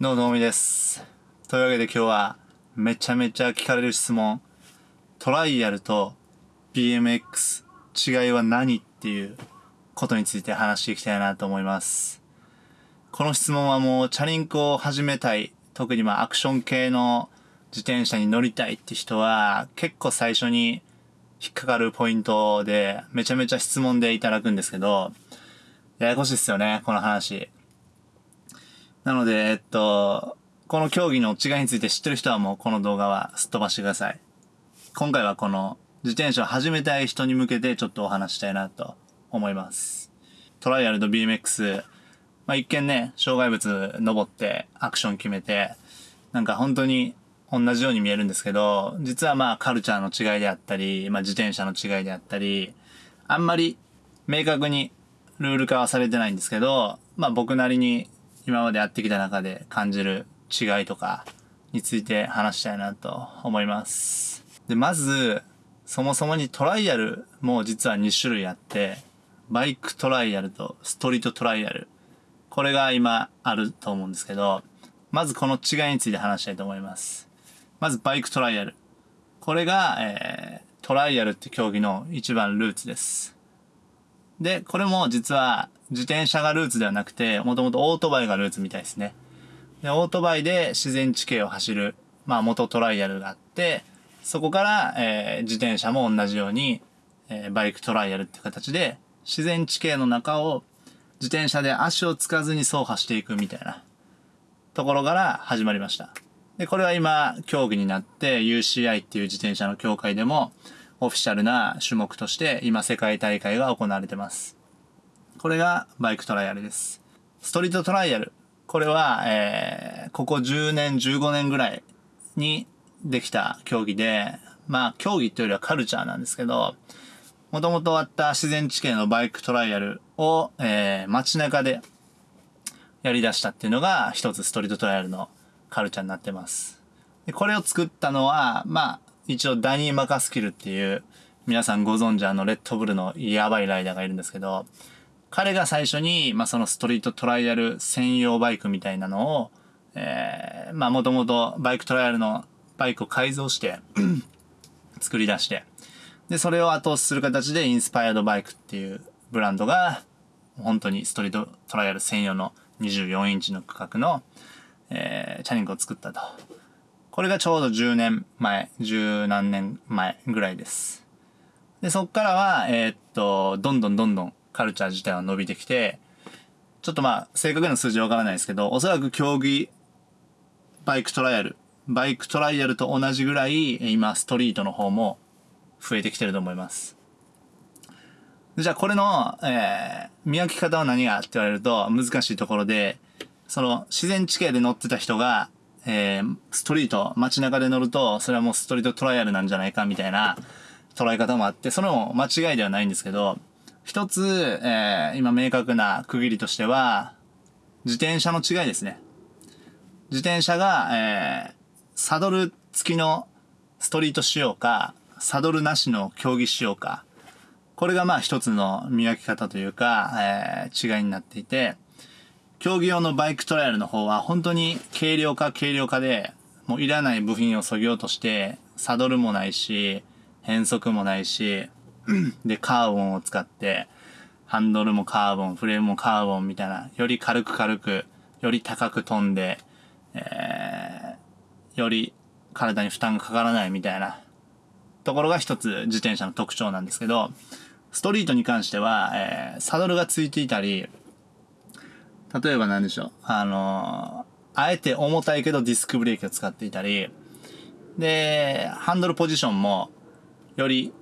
どうもどうもです。というわけで今日はめちゃめちゃ聞かれる質問。トライアルと BMX 違いは何っていうことについて話していきたいなと思います。この質問はもうチャリンコを始めたい、特にまあアクション系の自転車に乗りたいって人は結構最初に引っかかるポイントでめちゃめちゃ質問でいただくんですけど、ややこしいっすよね、この話。なので、えっと、この競技の違いについて知ってる人はもうこの動画はすっ飛ばしてください。今回はこの自転車を始めたい人に向けてちょっとお話したいなと思います。トライアルと BMX、まあ、一見ね、障害物登ってアクション決めて、なんか本当に同じように見えるんですけど、実はまあカルチャーの違いであったり、まあ自転車の違いであったり、あんまり明確にルール化はされてないんですけど、まあ僕なりに今までやってきた中で感じる違いとかについて話したいなと思います。で、まず、そもそもにトライアルも実は2種類あって、バイクトライアルとストリートトライアル。これが今あると思うんですけど、まずこの違いについて話したいと思います。まずバイクトライアル。これが、えー、トライアルって競技の一番ルーツです。で、これも実は自転車がルーツではなくて、もともとオートバイがルーツみたいですね。で、オートバイで自然地形を走る、まあ元トライアルがあって、そこから、えー、自転車も同じように、えー、バイクトライアルって形で、自然地形の中を自転車で足をつかずに走破していくみたいなところから始まりました。で、これは今、競技になって UCI っていう自転車の協会でも、オフィシャルな種目として今世界大会が行われてます。これがバイクトライアルです。ストリートトライアル。これは、えー、ここ10年、15年ぐらいにできた競技で、まあ、競技というよりはカルチャーなんですけど、もともとあった自然地形のバイクトライアルを、えー、街中でやり出したっていうのが一つストリートトライアルのカルチャーになってます。でこれを作ったのは、まあ、一応ダニー・マカスキルっていう、皆さんご存知あのレッドブルのやばいライダーがいるんですけど、彼が最初に、まあ、そのストリートトライアル専用バイクみたいなのを、えー、まあ、もともとバイクトライアルのバイクを改造して 作り出して、で、それを後押しする形でインスパイアドバイクっていうブランドが、本当にストリートトライアル専用の24インチの規格の、えー、チャリンコを作ったと。これがちょうど10年前、十何年前ぐらいです。で、そっからは、えー、っと、どんどんどんどんカルチャー自体は伸びてきて、ちょっとまあ、正確な数字はわからないですけど、おそらく競技、バイクトライアル、バイクトライアルと同じぐらい、今、ストリートの方も増えてきてると思います。じゃあ、これの、えー、見分け方は何がって言われると難しいところで、その、自然地形で乗ってた人が、えー、ストリート、街中で乗ると、それはもうストリートトライアルなんじゃないかみたいな捉え方もあって、それも間違いではないんですけど、一つ、えー、今明確な区切りとしては、自転車の違いですね。自転車が、えー、サドル付きのストリート仕様か、サドルなしの競技仕様か、これがまあ一つの見分け方というか、えー、違いになっていて、競技用のバイクトライアルの方は本当に軽量化軽量化で、もういらない部品を削ぎ落として、サドルもないし、変速もないし、で、カーボンを使って、ハンドルもカーボン、フレームもカーボンみたいな、より軽く軽く、より高く飛んで、えー、より体に負担がかからないみたいなところが一つ自転車の特徴なんですけど、ストリートに関しては、えー、サドルがついていたり、例えば何でしょう。あの、あえて重たいけどディスクブレーキを使っていたり、で、ハンドルポジションも、より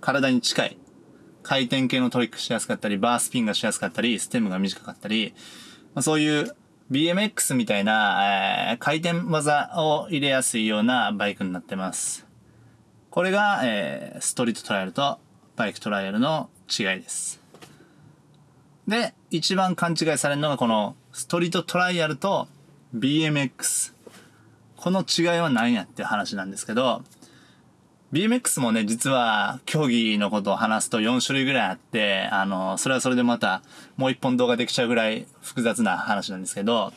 体に近い。回転系のトリックしやすかったり、バースピンがしやすかったり、ステムが短かったり、まあ、そういう BMX みたいな、えー、回転技を入れやすいようなバイクになってます。これが、えー、ストリートトライアルとバイクトライアルの違いです。で、一番勘違いされるのがこのストリートトライアルと BMX。この違いは何やって話なんですけど、BMX もね、実は競技のことを話すと4種類ぐらいあって、あの、それはそれでまたもう一本動画できちゃうぐらい複雑な話なんですけど、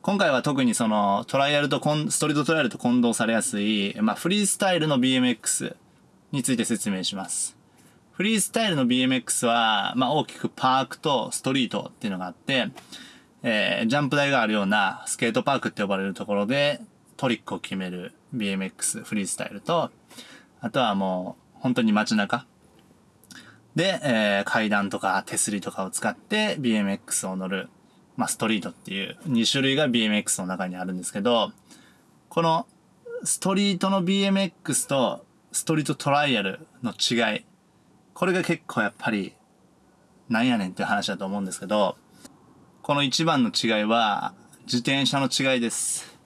今回は特にそのトライアルとコン、ストリートトライアルと混同されやすい、まあフリースタイルの BMX について説明します。フリースタイルの BMX は、まあ大きくパークとストリートっていうのがあって、えー、ジャンプ台があるようなスケートパークって呼ばれるところでトリックを決める BMX フリースタイルと、あとはもう本当に街中。で、えー、階段とか手すりとかを使って BMX を乗る、まあストリートっていう2種類が BMX の中にあるんですけど、このストリートの BMX とストリートトライアルの違い、これが結構やっぱりなんやねんっていう話だと思うんですけど、この一番の違いは、自転車の違いです。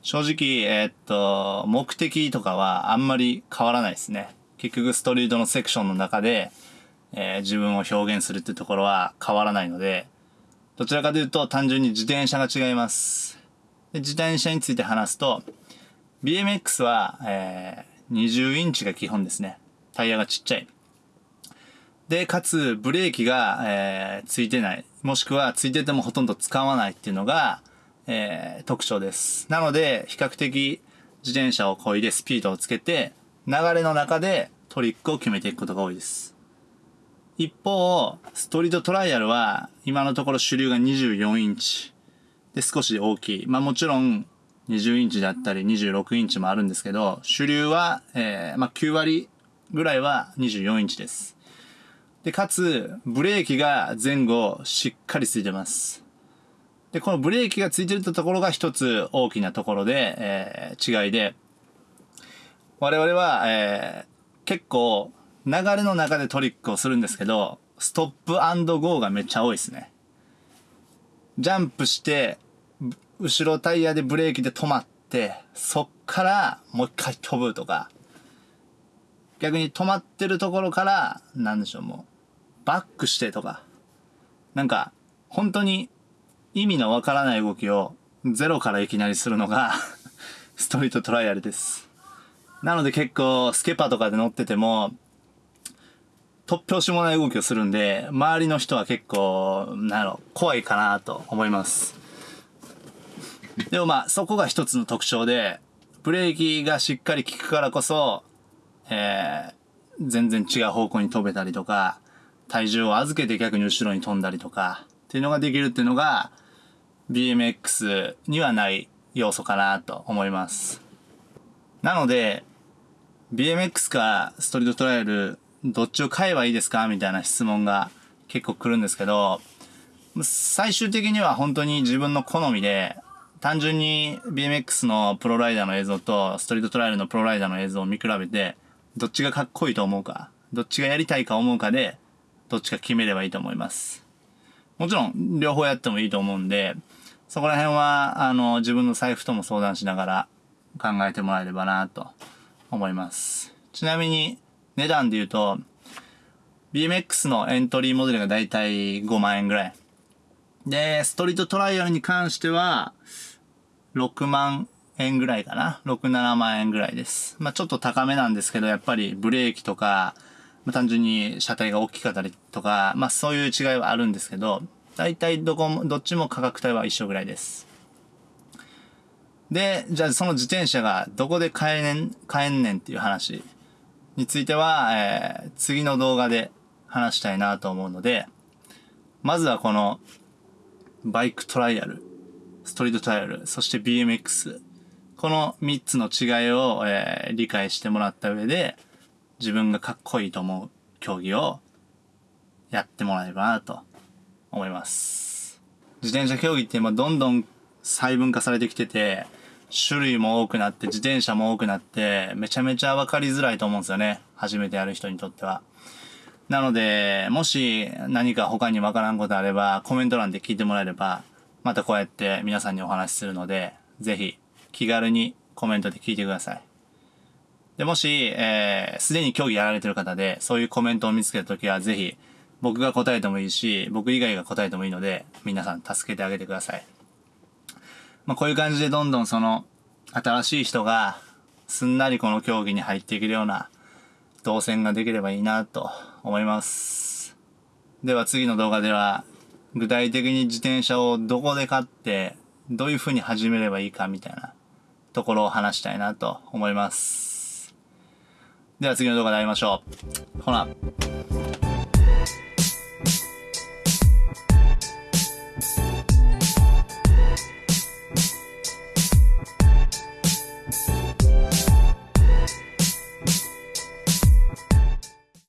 正直、えー、っと、目的とかはあんまり変わらないですね。結局ストリートのセクションの中で、えー、自分を表現するってところは変わらないので、どちらかというと単純に自転車が違います。で自転車について話すと、BMX は、えー、20インチが基本ですね。タイヤがちっちゃい。で、かつ、ブレーキが、えー、ついてない。もしくは、ついててもほとんど使わないっていうのが、えー、特徴です。なので、比較的、自転車を漕いでスピードをつけて、流れの中でトリックを決めていくことが多いです。一方、ストリートトライアルは、今のところ主流が24インチ。で、少し大きい。まあもちろん、20インチだったり26インチもあるんですけど、主流は、えー、まあ9割ぐらいは24インチです。で、かつ、ブレーキが前後しっかりついてます。で、このブレーキがついてるところが一つ大きなところで、えー、違いで、我々は、えー、結構流れの中でトリックをするんですけど、ストップゴーがめっちゃ多いですね。ジャンプして、後ろタイヤでブレーキで止まって、そっからもう一回飛ぶとか、逆に止まってるところから、なんでしょう、もう、バックしてとか、なんか、本当に意味のわからない動きをゼロからいきなりするのが ストリートトライアルです。なので結構スケパとかで乗ってても、突拍子もない動きをするんで、周りの人は結構、なんやろ、怖いかなと思います。でもまあ、そこが一つの特徴で、ブレーキがしっかり効くからこそ、えー、全然違う方向に飛べたりとか、体重を預けて逆に後ろに飛んだりとか、っていうのができるっていうのが、BMX にはない要素かなと思います。なので、BMX かストリートトライアル、どっちを買えばいいですかみたいな質問が結構来るんですけど、最終的には本当に自分の好みで、単純に BMX のプロライダーの映像とストリートトライアルのプロライダーの映像を見比べて、どっちがかっこいいと思うか、どっちがやりたいか思うかで、どっちか決めればいいと思います。もちろん、両方やってもいいと思うんで、そこら辺は、あの、自分の財布とも相談しながら考えてもらえればなと思います。ちなみに、値段で言うと、BMX のエントリーモデルがだいたい5万円ぐらい。で、ストリートトライアルに関しては、6万円ぐらいかな。6、7万円ぐらいです。まあちょっと高めなんですけど、やっぱりブレーキとか、まあ、単純に車体が大きかったりとか、まあそういう違いはあるんですけど、大体どこも、どっちも価格帯は一緒ぐらいです。で、じゃあその自転車がどこで買えねん、買えんねんっていう話については、えー、次の動画で話したいなと思うので、まずはこのバイクトライアル、ストリートトライアル、そして BMX、この3つの違いを、えー、理解してもらった上で、自分がかっこいいと思う競技をやってもらえればなと思います。自転車競技って今どんどん細分化されてきてて、種類も多くなって、自転車も多くなって、めちゃめちゃわかりづらいと思うんですよね。初めてやる人にとっては。なので、もし何か他にわからんことあれば、コメント欄で聞いてもらえれば、またこうやって皆さんにお話しするので、ぜひ気軽にコメントで聞いてください。で、もし、えー、すでに競技やられてる方で、そういうコメントを見つけたときは、ぜひ、僕が答えてもいいし、僕以外が答えてもいいので、皆さん助けてあげてください。まあ、こういう感じでどんどんその、新しい人が、すんなりこの競技に入っていけるような、動線ができればいいなと思います。では次の動画では、具体的に自転車をどこで買って、どういう風に始めればいいかみたいなところを話したいなと思います。では次の動画で会いましょう。ほな。